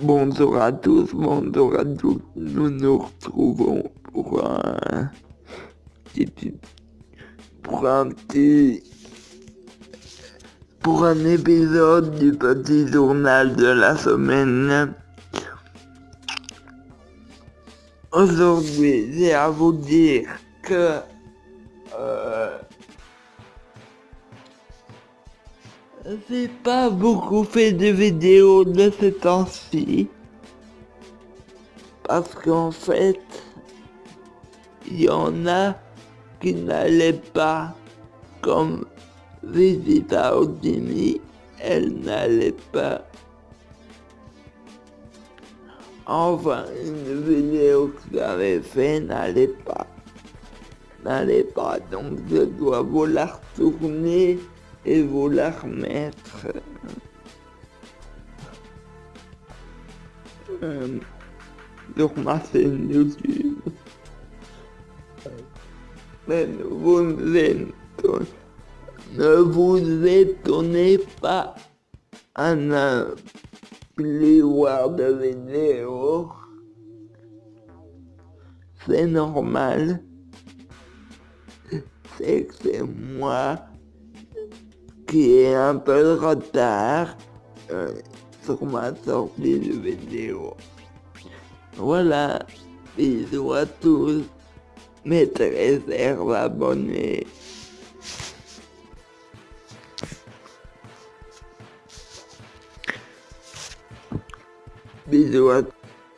Bonjour à tous, bonjour à tous. Nous nous retrouvons pour un pour un petit, pour un épisode du petit journal de la semaine. Aujourd'hui, j'ai à vous dire que euh, j'ai pas beaucoup fait de vidéos de ce temps-ci. Parce qu'en fait, il y en a qui n'allaient pas comme Visita Odini, elle n'allait pas. Enfin, une vidéo que j'avais fait n'allait pas. N'allait pas, donc je dois vous la retourner et vous la remettre. Euh, sur ma chaîne YouTube. Mais vous ne vous étonnez pas à ne plus voir de vidéos. C'est normal. C'est que c'est moi qui ai un peu de retard euh, sur ma sortie de vidéo. Voilà, bisous à tous, mes très abonnés. Bisous à tous.